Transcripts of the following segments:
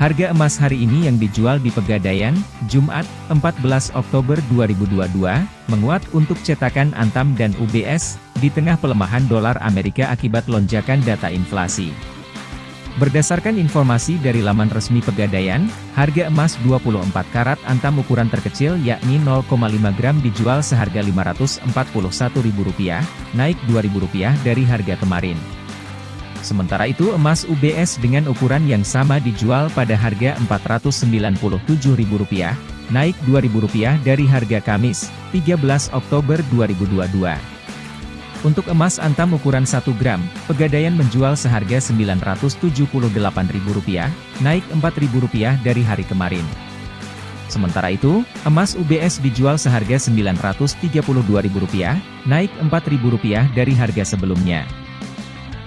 Harga emas hari ini yang dijual di Pegadaian, Jumat, 14 Oktober 2022, menguat untuk cetakan Antam dan UBS, di tengah pelemahan dolar Amerika akibat lonjakan data inflasi. Berdasarkan informasi dari laman resmi Pegadaian, harga emas 24 karat Antam ukuran terkecil yakni 0,5 gram dijual seharga Rp541.000, naik Rp2.000 dari harga kemarin. Sementara itu emas UBS dengan ukuran yang sama dijual pada harga Rp497.000, naik Rp2.000 dari harga Kamis, 13 Oktober 2022. Untuk emas antam ukuran 1 gram, Pegadaian menjual seharga Rp978.000, naik Rp4.000 dari hari kemarin. Sementara itu, emas UBS dijual seharga Rp932.000, naik Rp4.000 dari harga sebelumnya.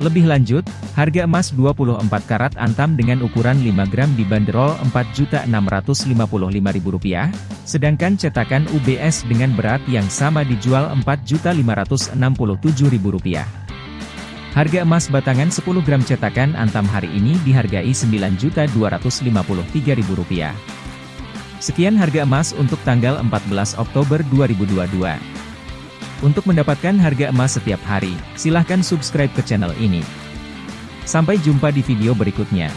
Lebih lanjut, harga emas 24 karat antam dengan ukuran 5 gram dibanderol Rp4.655.000, sedangkan cetakan UBS dengan berat yang sama dijual Rp4.567.000. Harga emas batangan 10 gram cetakan antam hari ini dihargai Rp9.253.000. Sekian harga emas untuk tanggal 14 Oktober 2022. Untuk mendapatkan harga emas setiap hari, silahkan subscribe ke channel ini. Sampai jumpa di video berikutnya.